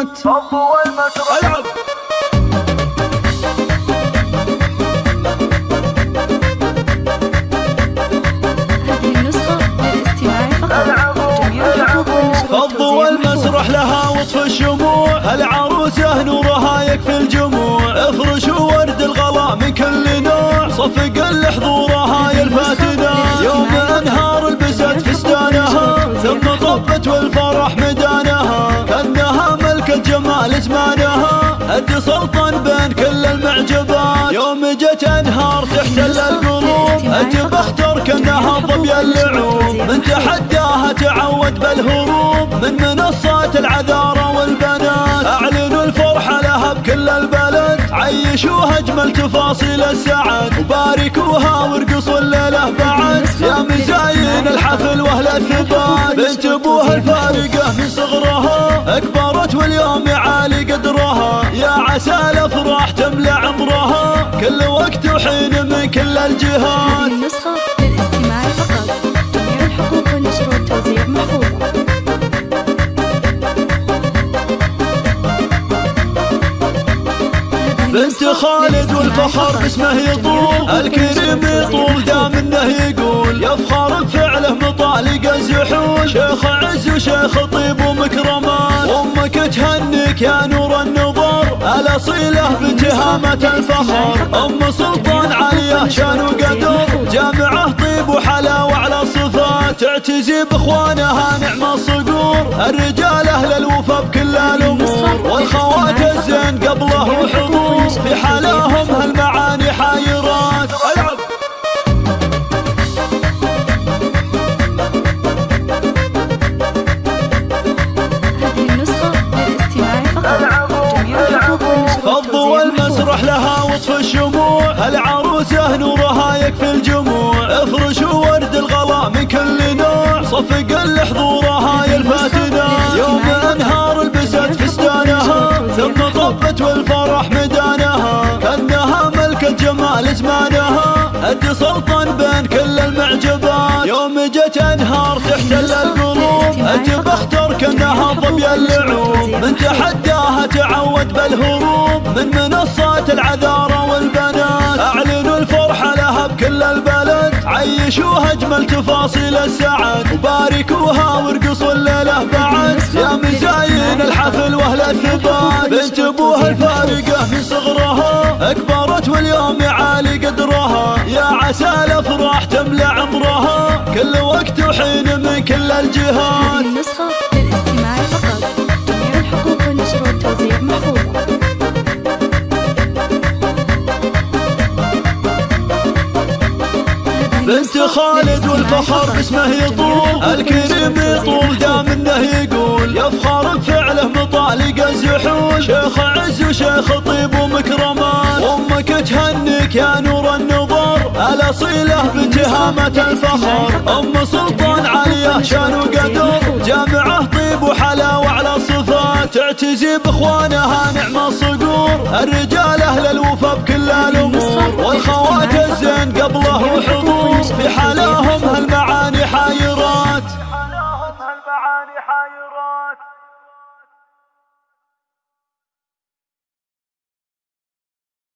الصفات العب. هذه النسخة للاستماع فقط. جميع الحقوق والنشر فضوا المسرح لها وطف الشموع. العروسة نورها يكفي الجموع. سلطان بين كل المعجبات. يوم جت أنهار تحتل القلوب أنت بختار كانها ظبي اللعوب. من تحداها تعود بالهروب. من منصات العذارى والبنات. اعلنوا الفرحة لها بكل البلد. عيشوها أجمل تفاصيل السعد. وباركوها وارقصوا الليلة بعد. يا مزاين الحفل وأهل الثبات. بنت أبوها الفارقة من صغرها. أكبرت واليوم قدرها يا عسى الافراح تملى عمرها. كل وقت وحين من كل الجهات. النسخة للاستماع فقط. جميع الحقوق والنشر والتوزيع محفوظة بنت خالد والفخر. باسمه يطول. الكريم يطول دام إنه يقول. يفخر بفعله مطالق الزحول. شيخ عز وشيخ طيب ومكرمان أمك يا نور النظر الاصيله بتهامة الفخر. أم سلطان عليه شان وقدر جامعه طيب وحلاوه على الصفات تعتزي بإخوانها نعم الصقور الرجال أهل الوفا بكل الأمور. والخوات الزين قبله وحضور في حلاهم هالمعاني حايرات وطف الشموع. العروسة نورها يكفي الجموع. افرشوا ورد الغلا من كل نوع. صفق لحضورها يلفتنا يوم انهار لبست فستانها ثم طبت والفرح مدانها. كانها ملكة جمال زمانها. انت سلطان بين كل المعجبات. يوم جت انهار تحتل القلوب انت بختار كأنها ظبي اللعوب. من تحداها تعود بالهروب. من منصات العذارى عيشوها أجمل تفاصيل السعد وباركوها وارقصوا الليلة بعد. يا مزاين الحفل وأهل الثبات بنت أبوها الفارقة من صغرها. أكبرت واليوم عالي قدرها. يا عسى الأفراح تملى عمرها. كل وقت وحين من كل الجهات بنت خالد والفخر. باسمه يطول الكريم يطول دام إنه يقول. يفخر بفعله مطالق الزحول شيخ عز وشيخ طيب ومكرمان. أمك تهنيك يا نور النظر. الأصيلة بتهامة الفخر. أم سلطان عليه شان وقدر. جامعة طيب وحلاوة على الصفات تعتزي بإخوانها نعم الصقور. الرجال أهل الوفا بكل الأمور. البحر حيرات